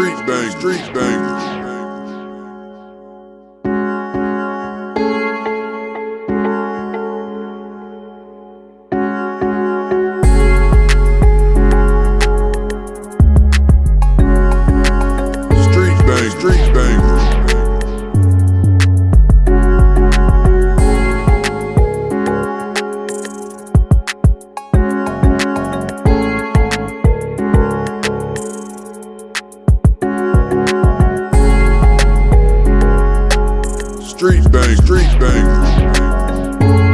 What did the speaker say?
Street bang, street bang. Street bang, street bang, street bang.